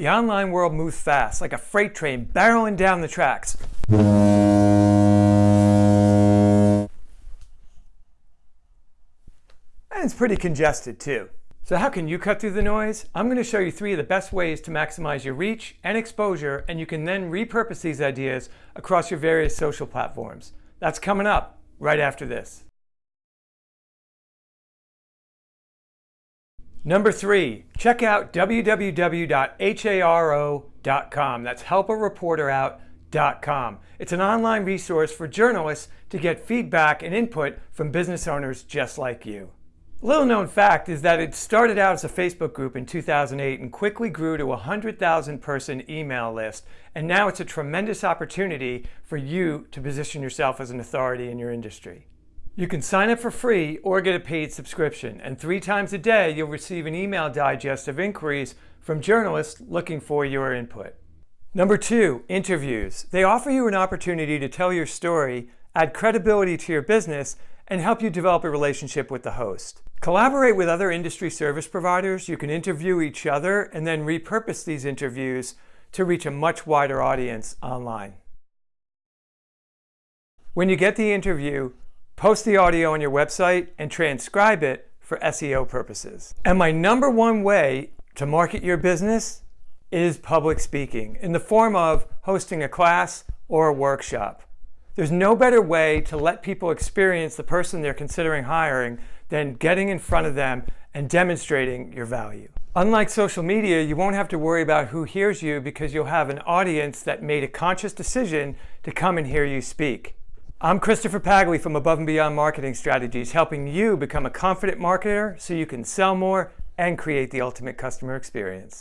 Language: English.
The online world moves fast, like a freight train barreling down the tracks. And it's pretty congested too. So how can you cut through the noise? I'm going to show you three of the best ways to maximize your reach and exposure, and you can then repurpose these ideas across your various social platforms. That's coming up right after this. Number three, check out www.haro.com. That's helpareporterout.com. It's an online resource for journalists to get feedback and input from business owners just like you. Little known fact is that it started out as a Facebook group in 2008 and quickly grew to a 100,000 person email list. And now it's a tremendous opportunity for you to position yourself as an authority in your industry. You can sign up for free or get a paid subscription. And three times a day, you'll receive an email digest of inquiries from journalists looking for your input. Number two, interviews. They offer you an opportunity to tell your story, add credibility to your business, and help you develop a relationship with the host. Collaborate with other industry service providers. You can interview each other and then repurpose these interviews to reach a much wider audience online. When you get the interview, post the audio on your website and transcribe it for SEO purposes. And my number one way to market your business is public speaking in the form of hosting a class or a workshop. There's no better way to let people experience the person they're considering hiring than getting in front of them and demonstrating your value. Unlike social media, you won't have to worry about who hears you because you'll have an audience that made a conscious decision to come and hear you speak. I'm Christopher Pagli from Above and Beyond Marketing Strategies, helping you become a confident marketer so you can sell more and create the ultimate customer experience.